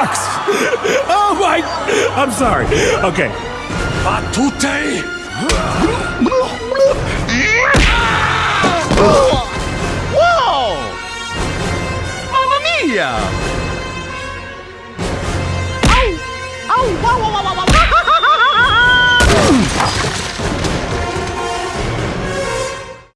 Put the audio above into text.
sucks! oh my... I'm sorry. Okay. Batute! Whoa! Mamma mia! Ow! Ow! Wow, wow, wow, wow, wow.